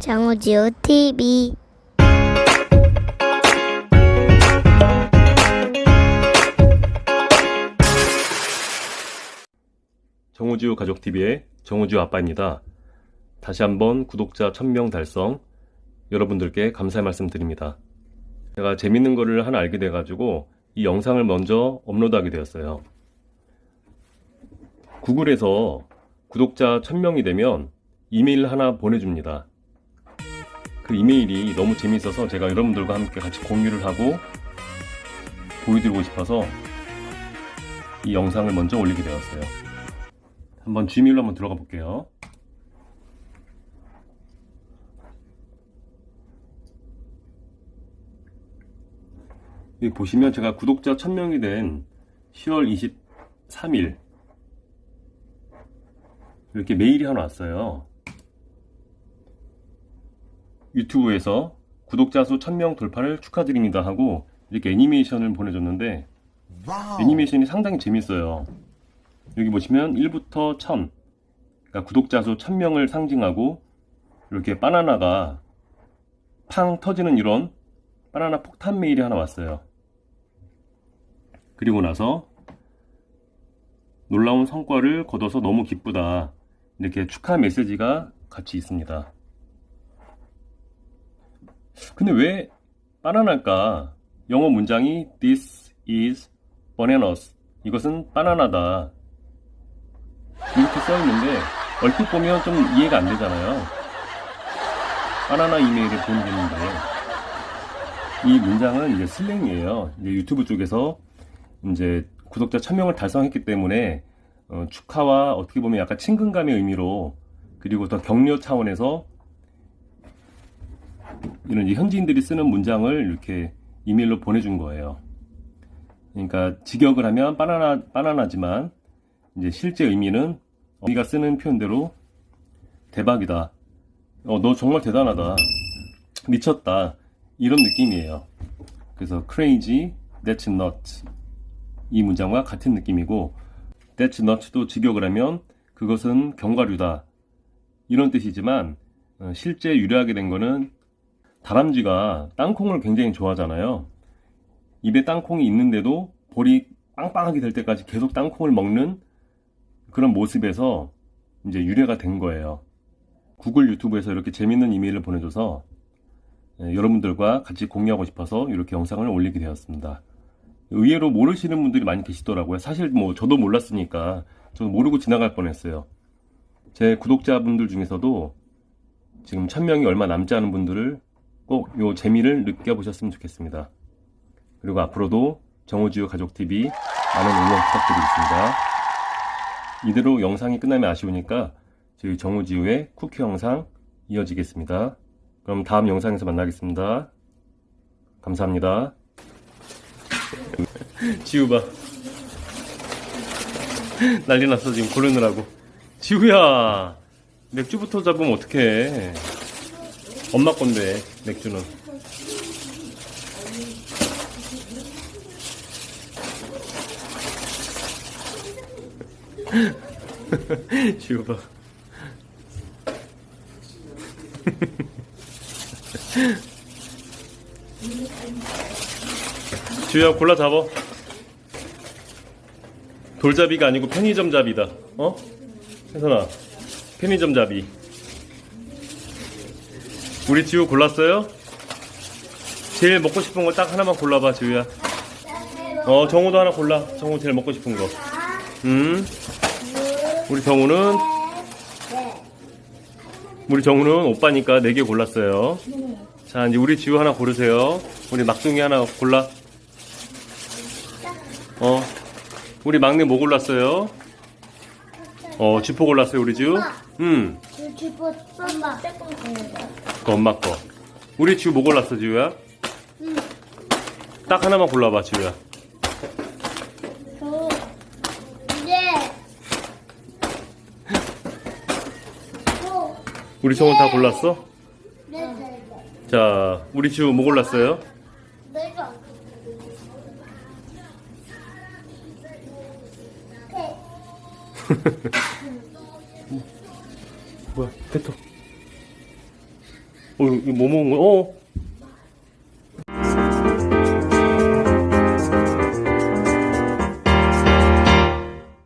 정우지우 TV 정우지우 가족TV의 정우지우 아빠입니다. 다시 한번 구독자 1000명 달성 여러분들께 감사의 말씀 드립니다. 제가 재밌는 거를 하나 알게 돼 가지고 이 영상을 먼저 업로드하게 되었어요. 구글에서 구독자 1000명이 되면 이메일 하나 보내줍니다. 그 이메일이 너무 재밌어서 제가 여러분들과 함께 같이 공유를 하고 보여드리고 싶어서 이 영상을 먼저 올리게 되었어요. 한번 G메일로 한번 들어가 볼게요. 여기 보시면 제가 구독자 1000명이 된 10월 23일 이렇게 메일이 하나 왔어요. 유튜브에서 구독자 수 1000명 돌파를 축하드립니다 하고 이렇게 애니메이션을 보내줬는데 애니메이션이 상당히 재밌어요. 여기 보시면 1부터 1000 그러니까 구독자 수 1000명을 상징하고 이렇게 바나나가 팡 터지는 이런 바나나 폭탄 메일이 하나 왔어요. 그리고 나서 놀라운 성과를 거둬서 너무 기쁘다. 이렇게 축하 메시지가 같이 있습니다. 근데 왜 바나나일까? 영어 문장이 This is bananas. 이것은 바나나다. 이렇게 써 있는데 얼핏 보면 좀 이해가 안 되잖아요. 바나나 이메일을 보내는데 이 문장은 이제 슬랭이에요. 이제 유튜브 쪽에서 이제 구독자 1000명을 달성했기 때문에 어, 축하와 어떻게 보면 약간 친근감의 의미로 그리고 더 격려 차원에서 이런 현지인들이 쓰는 문장을 이렇게 이메일로 보내준 거예요. 그러니까 직역을 하면 바나나 바나나지만 이제 실제 의미는 우리가 쓰는 표현대로 대박이다. 어, 너 정말 대단하다. 미쳤다. 이런 느낌이에요. 그래서 crazy, that's not 이 문장과 같은 느낌이고 that's not도 직역을 하면 그것은 견과류다. 이런 뜻이지만 어, 실제 유래하게 된 거는 다람쥐가 땅콩을 굉장히 좋아하잖아요. 입에 땅콩이 있는데도 볼이 빵빵하게 될 때까지 계속 땅콩을 먹는 그런 모습에서 이제 유래가 된 거예요. 구글 유튜브에서 이렇게 재밌는 이메일을 보내줘서 예, 여러분들과 같이 공유하고 싶어서 이렇게 영상을 올리게 되었습니다. 의외로 모르시는 분들이 많이 계시더라고요. 사실 뭐 저도 몰랐으니까 저도 모르고 지나갈 뻔했어요. 제 구독자분들 중에서도 지금 천명이 얼마 남지 않은 분들을 꼭 요 재미를 느껴보셨으면 좋겠습니다. 그리고 앞으로도 정우지우 가족TV 많은 응원 부탁드리겠습니다. 이대로 영상이 끝나면 아쉬우니까 저희 정우지우의 쿠키 영상 이어지겠습니다. 그럼 다음 영상에서 만나겠습니다. 감사합니다. 지우 봐. 난리 났어 지금 고르느라고. 지우야 맥주부터 잡으면 어떡해. 엄마 건데 맥주는. 지우 봐. 지우야 골라 잡어. 돌잡이가 아니고 편의점 잡이다. 어? 혜선아, 편의점 잡이. 우리 지우 골랐어요? 제일 먹고 싶은 거 딱 하나만 골라봐, 지우야. 어, 정우도 하나 골라. 정우 제일 먹고 싶은 거. 음. 우리 정우는 우리 정우는 오빠니까 4개 골랐어요. 자, 이제 우리 지우 하나 고르세요. 우리 막둥이 하나 골라. 어. 우리 막내 뭐 골랐어요? 어, 지포 골랐어요, 우리 지우? 음. 주주보 썸마 그 엄마 거. 우리 지우 뭐 골랐어, 지우야? 딱 하나만 골라봐, 지우야. 저 이제 저 우리 정우 다 골랐어? 네네 자, 우리 지우 뭐 골랐어요? 내가 뭐야, 페토. 어, 이거 뭐 먹은 거야? 어?